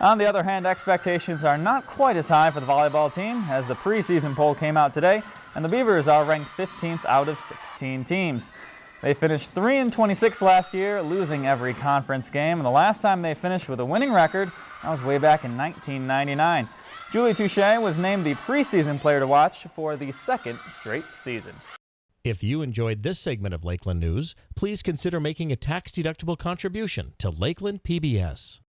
On the other hand, expectations are not quite as high for the volleyball team as the preseason poll came out today, and the Beavers are ranked 15th out of 16 teams. They finished 3 and 26 last year, losing every conference game, and the last time they finished with a winning record, that was way back in 1999. Julie Touche was named the preseason player to watch for the second straight season. If you enjoyed this segment of Lakeland News, please consider making a tax-deductible contribution to Lakeland PBS.